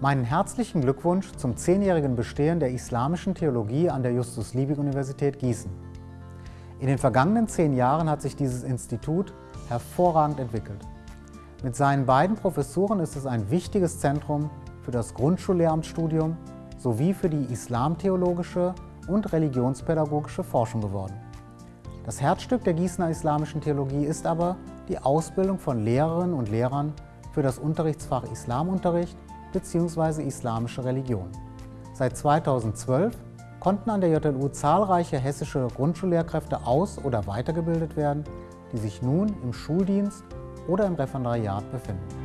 Meinen herzlichen Glückwunsch zum zehnjährigen Bestehen der islamischen Theologie an der Justus-Liebig-Universität Gießen. In den vergangenen zehn Jahren hat sich dieses Institut hervorragend entwickelt. Mit seinen beiden Professuren ist es ein wichtiges Zentrum für das Grundschullehramtsstudium sowie für die islamtheologische und religionspädagogische Forschung geworden. Das Herzstück der Gießener islamischen Theologie ist aber die Ausbildung von Lehrerinnen und Lehrern für das Unterrichtsfach Islamunterricht bzw. islamische Religion. Seit 2012 konnten an der JLU zahlreiche hessische Grundschullehrkräfte aus- oder weitergebildet werden, die sich nun im Schuldienst oder im Referendariat befinden.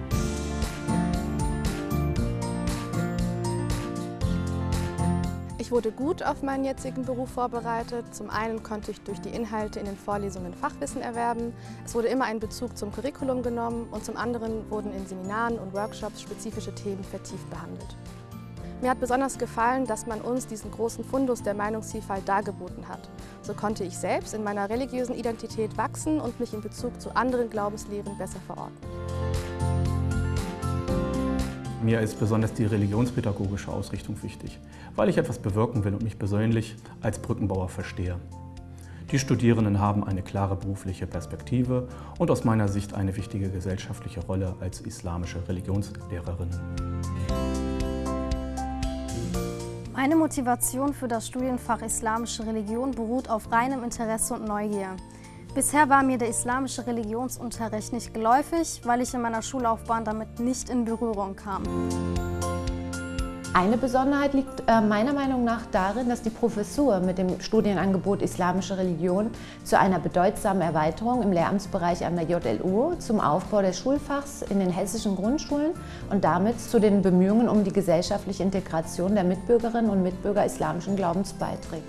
Ich wurde gut auf meinen jetzigen Beruf vorbereitet. Zum einen konnte ich durch die Inhalte in den Vorlesungen Fachwissen erwerben. Es wurde immer ein Bezug zum Curriculum genommen und zum anderen wurden in Seminaren und Workshops spezifische Themen vertieft behandelt. Mir hat besonders gefallen, dass man uns diesen großen Fundus der Meinungsvielfalt dargeboten hat. So konnte ich selbst in meiner religiösen Identität wachsen und mich in Bezug zu anderen Glaubenslehren besser verorten. Mir ist besonders die religionspädagogische Ausrichtung wichtig, weil ich etwas bewirken will und mich persönlich als Brückenbauer verstehe. Die Studierenden haben eine klare berufliche Perspektive und aus meiner Sicht eine wichtige gesellschaftliche Rolle als islamische Religionslehrerinnen. Meine Motivation für das Studienfach Islamische Religion beruht auf reinem Interesse und Neugier. Bisher war mir der islamische Religionsunterricht nicht geläufig, weil ich in meiner Schullaufbahn damit nicht in Berührung kam. Eine Besonderheit liegt äh, meiner Meinung nach darin, dass die Professur mit dem Studienangebot Islamische Religion zu einer bedeutsamen Erweiterung im Lehramtsbereich an der JLU zum Aufbau des Schulfachs in den hessischen Grundschulen und damit zu den Bemühungen um die gesellschaftliche Integration der Mitbürgerinnen und Mitbürger islamischen Glaubens beiträgt.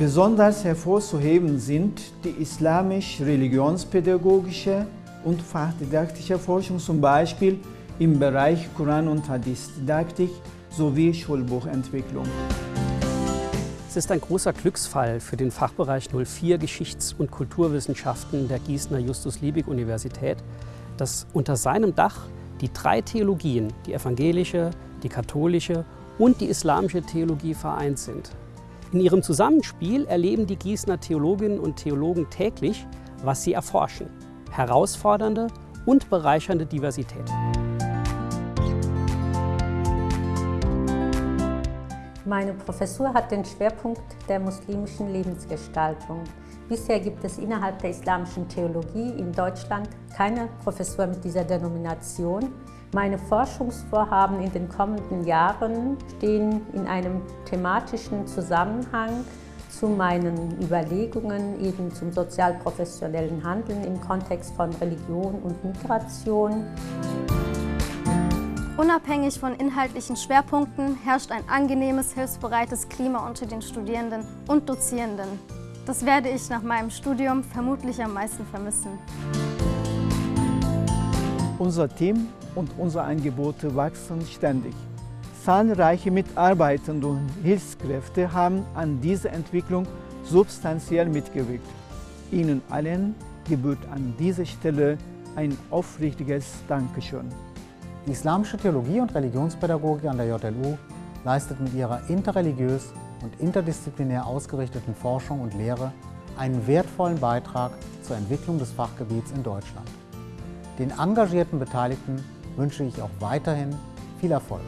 Besonders hervorzuheben sind die islamisch-religionspädagogische und fachdidaktische Forschung, zum Beispiel im Bereich Koran- und Hadith-Didaktik sowie Schulbuchentwicklung. Es ist ein großer Glücksfall für den Fachbereich 04 Geschichts- und Kulturwissenschaften der Gießener Justus-Liebig-Universität, dass unter seinem Dach die drei Theologien, die evangelische, die katholische und die islamische Theologie vereint sind. In ihrem Zusammenspiel erleben die Gießener Theologinnen und Theologen täglich, was sie erforschen. Herausfordernde und bereichernde Diversität. Meine Professur hat den Schwerpunkt der muslimischen Lebensgestaltung. Bisher gibt es innerhalb der islamischen Theologie in Deutschland keine Professur mit dieser Denomination. Meine Forschungsvorhaben in den kommenden Jahren stehen in einem thematischen Zusammenhang zu meinen Überlegungen eben zum sozialprofessionellen Handeln im Kontext von Religion und Migration. Unabhängig von inhaltlichen Schwerpunkten herrscht ein angenehmes, hilfsbereites Klima unter den Studierenden und Dozierenden. Das werde ich nach meinem Studium vermutlich am meisten vermissen. Unser Team und unsere Angebote wachsen ständig. Zahlreiche Mitarbeitende und Hilfskräfte haben an dieser Entwicklung substanziell mitgewirkt. Ihnen allen gebührt an dieser Stelle ein aufrichtiges Dankeschön. Die islamische Theologie und Religionspädagogik an der JLU leistet mit ihrer interreligiös und interdisziplinär ausgerichteten Forschung und Lehre einen wertvollen Beitrag zur Entwicklung des Fachgebiets in Deutschland. Den engagierten Beteiligten wünsche ich auch weiterhin viel Erfolg.